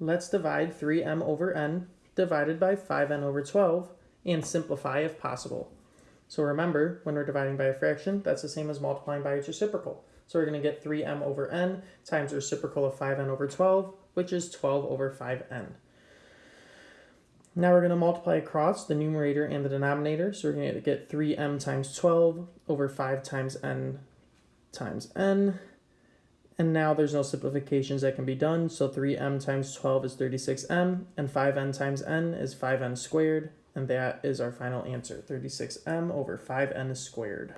Let's divide 3m over n divided by 5n over 12 and simplify if possible. So remember, when we're dividing by a fraction, that's the same as multiplying by its reciprocal. So we're going to get 3m over n times reciprocal of 5n over 12, which is 12 over 5n. Now we're going to multiply across the numerator and the denominator. So we're going to get 3m times 12 over 5 times n times n. And now there's no simplifications that can be done. So 3m times 12 is 36m, and 5n times n is 5n squared. And that is our final answer, 36m over 5n squared.